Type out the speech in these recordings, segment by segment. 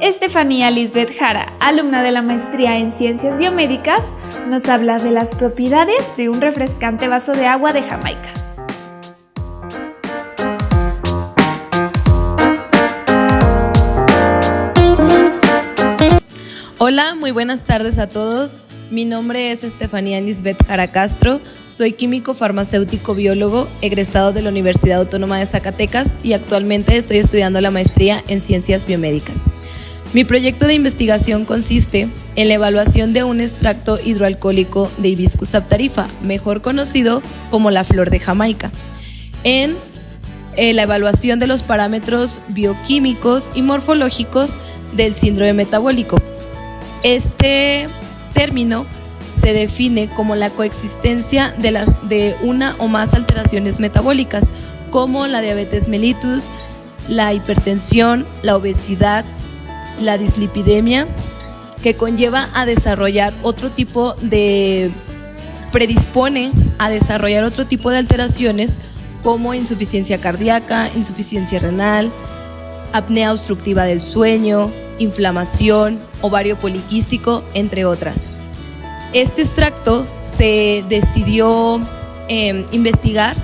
Estefanía Lisbeth Jara, alumna de la maestría en Ciencias Biomédicas, nos habla de las propiedades de un refrescante vaso de agua de Jamaica. Hola, muy buenas tardes a todos. Mi nombre es Estefanía Lisbeth Jara Castro, soy químico farmacéutico biólogo egresado de la Universidad Autónoma de Zacatecas y actualmente estoy estudiando la maestría en Ciencias Biomédicas. Mi proyecto de investigación consiste en la evaluación de un extracto hidroalcohólico de Hibiscus aptarifa, mejor conocido como la flor de Jamaica, en eh, la evaluación de los parámetros bioquímicos y morfológicos del síndrome metabólico. Este término se define como la coexistencia de una o más alteraciones metabólicas, como la diabetes mellitus, la hipertensión, la obesidad, la dislipidemia, que conlleva a desarrollar otro tipo de, predispone a desarrollar otro tipo de alteraciones como insuficiencia cardíaca, insuficiencia renal, apnea obstructiva del sueño, inflamación, ovario poliquístico, entre otras. Este extracto se decidió em, investigar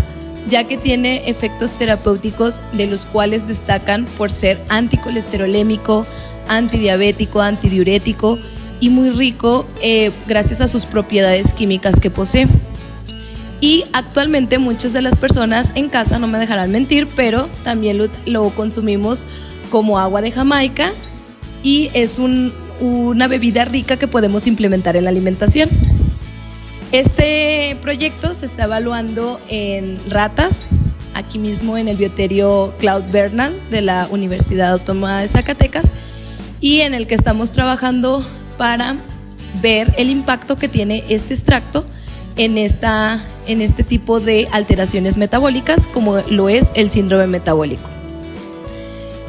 ya que tiene efectos terapéuticos de los cuales destacan por ser anticolesterolémico, antidiabético, antidiurético y muy rico eh, gracias a sus propiedades químicas que posee. Y actualmente muchas de las personas en casa, no me dejarán mentir, pero también lo, consumimos como agua de Jamaica y es una bebida rica que podemos implementar en la alimentación. Este proyecto se está evaluando en ratas, aquí mismo en el bioterio Cloud Bernal de la Universidad Autónoma de Zacatecas y en el que estamos trabajando para ver el impacto que tiene este extracto en, esta, en este tipo de alteraciones metabólicas como lo es el síndrome metabólico.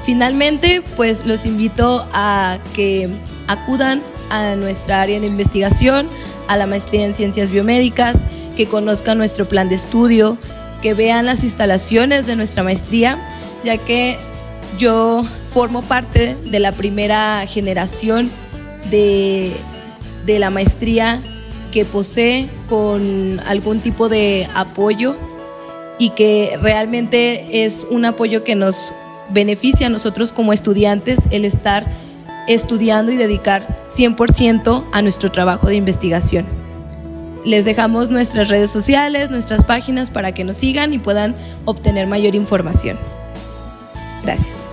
Finalmente, pues los invito a que acudan a nuestra área de investigación, a la maestría en ciencias biomédicas, que conozcan nuestro plan de estudio, que vean las instalaciones de nuestra maestría, ya que yo formo parte de la primera generación de, la maestría que posee con algún tipo de apoyo y que realmente es un apoyo que nos beneficia a nosotros como estudiantes el estar estudiando y dedicar 100% a nuestro trabajo de investigación. Les dejamos nuestras redes sociales, nuestras páginas para que nos sigan y puedan obtener mayor información. Gracias.